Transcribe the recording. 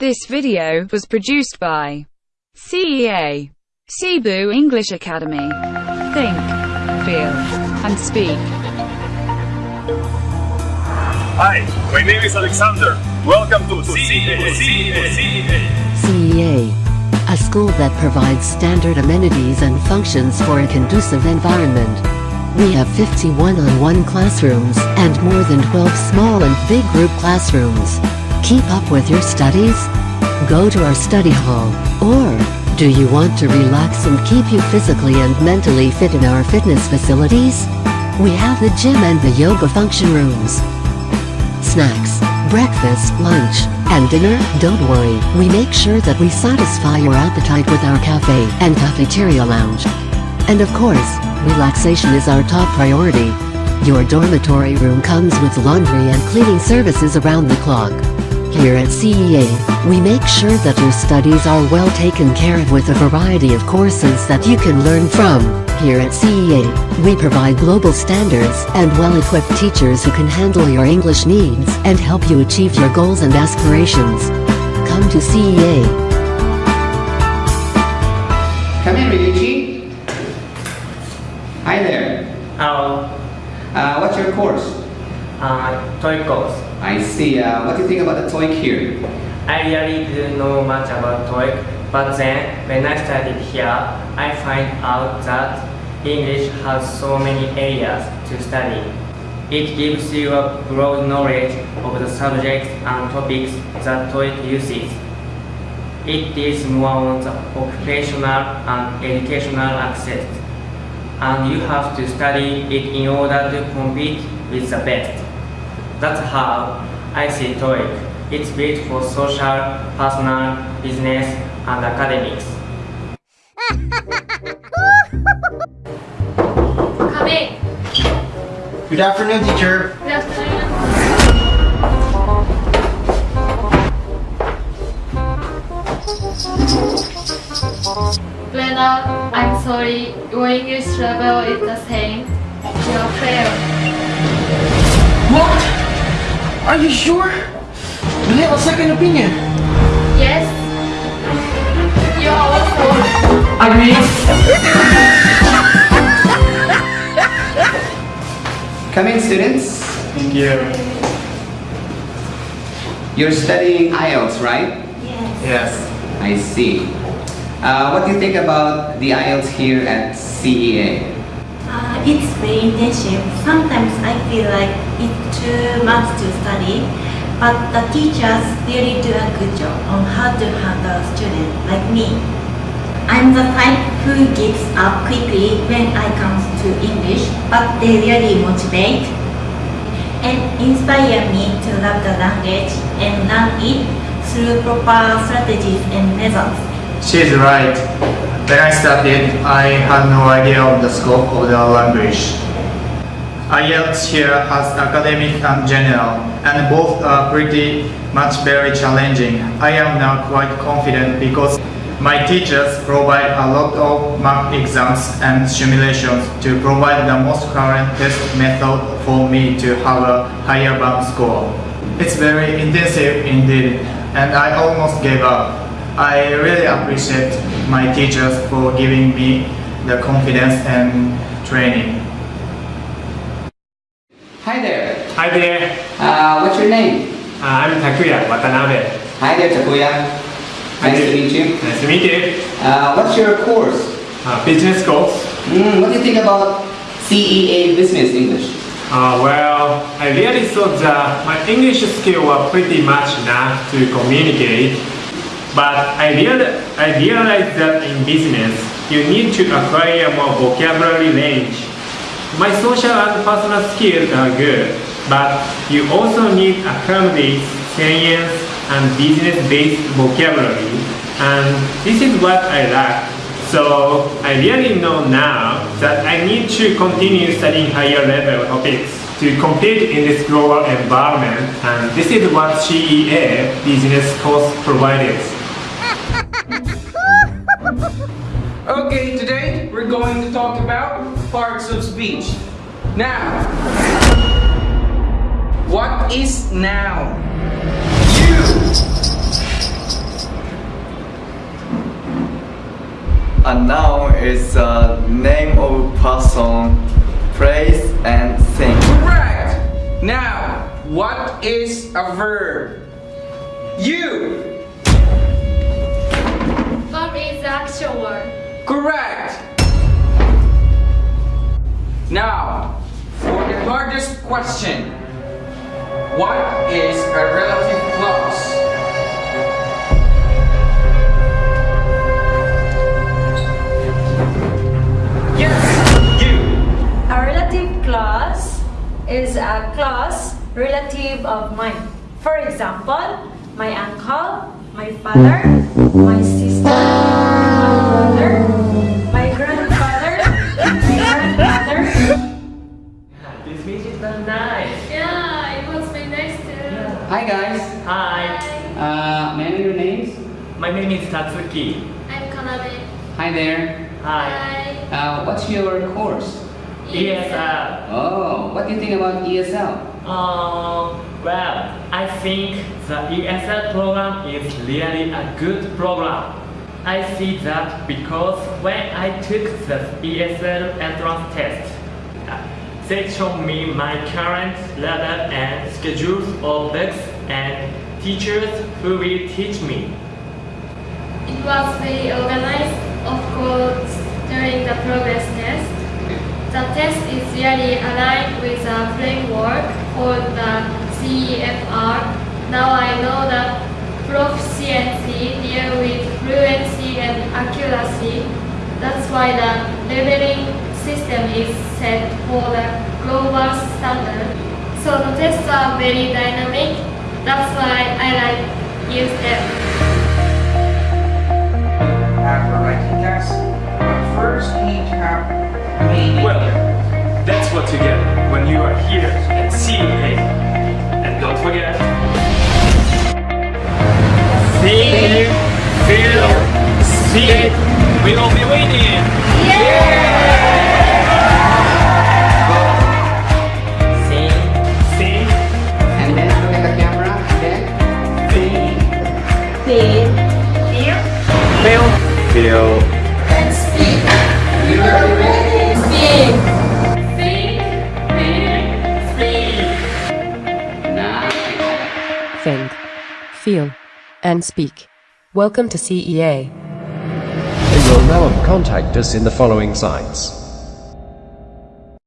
This video was produced by CEA, Cebu English Academy. Think, feel, and speak. Hi, my name is Alexander. Welcome to CEA. CEA. CEA. CEA, a school that provides standard amenities and functions for a conducive environment. We have 50 one-on-one classrooms and more than 12 small and big group classrooms. Keep up with your studies? Go to our study hall. Or, do you want to relax and keep you physically and mentally fit in our fitness facilities? We have the gym and the yoga function rooms. Snacks, breakfast, lunch, and dinner? Don't worry, we make sure that we satisfy your appetite with our cafe and cafeteria lounge. And of course, relaxation is our top priority. Your dormitory room comes with laundry and cleaning services around the clock. Here at CEA, we make sure that your studies are well taken care of with a variety of courses that you can learn from. Here at CEA, we provide global standards and well-equipped teachers who can handle your English needs and help you achieve your goals and aspirations. Come to CEA. Come in, Ryuichi. Hi there. Hello, Uh, what's your course? uh, TOEIC course. I see. Uh, what do you think about the TOEIC here? I really didn't know much about TOEIC, but then when I studied here, I find out that English has so many areas to study. It gives you a broad knowledge of the subjects and topics that TOEIC uses. It is more on the occupational and educational access, and you have to study it in order to compete with the best. That's how I see TOEIC. It's built for social, personal, business, and academics. Come in. Good afternoon, teacher. Good afternoon. Lena, I'm sorry. Your English level is the same. You're failed. What? Are you sure? We have a second opinion. Yes. You also. Agree. Come in, students. Thank you. You're studying IELTS, right? Yes. Yes. I see. Uh, what do you think about the IELTS here at CEA? It's very intensive. Sometimes I feel like it's too much to study, but the teachers really do a good job on how to handle a student like me. I'm the type who gives up quickly when I comes to English, but they really motivate and inspire me to love the language and learn it through proper strategies and methods. She's right. When I started, I had no idea of the scope of the language. IELTS here has academic and general, and both are pretty much very challenging. I am now quite confident because my teachers provide a lot of mock exams and simulations to provide the most current test method for me to have a higher band score. It's very intensive indeed, and I almost gave up. I really appreciate my teachers for giving me the confidence and training. Hi there. Hi there. Uh, what's your name? Uh, I'm Takuya Watanabe. Hi there, Takuya. Nice to meet you. Nice to meet you. Uh, what's your course? Uh, business course. Mm, what do you think about CEA Business English? Uh, well, I really thought that my English skill were pretty much enough to communicate, but I, real, I realized that in business, you need to acquire more vocabulary range. My social and personal skills are good, but you also need academics, science, and business-based vocabulary, and this is what I lack. So I really know now that I need to continue studying higher level topics to compete in this global environment, and this is what CEA business course provided. Okay, today we're going to talk about parts of speech. Now, what is now? You. A noun is a name of person, place, and thing. Correct. Now, what is a verb? You. Verb is action word. Correct! Now, for the hardest question. What is a relative clause? Yes, you! A relative clause is a clause relative of mine. For example, my uncle, my father, my sister, nice. Yeah, it was very nice too. Hi guys. Hi. Uh, may I know your names? My name is Tatsuki. I'm Kanade. Hi there. Hi. Hi. Uh, what's your course? ESL. Oh, what do you think about ESL? Um, well, I think the ESL program is really a good program. I see that because when I took the ESL entrance test, uh, they showed me my current level and schedules of books and teachers who will teach me. It was very organized, of course, during the progress test. The test is really aligned with the framework called the CEFR. Now I know that proficiency deal with fluency and accuracy. That's why the leveling system is set for the global standard. So the tests are very dynamic. That's why I like use them. Have a writing test, but first you need to have meaning. Well, that's what you get when you are here at CEA. And don't forget, see, feel, see, we will be waiting. See? Feel, and speak. Welcome to CEA. You will now contact us in the following sites.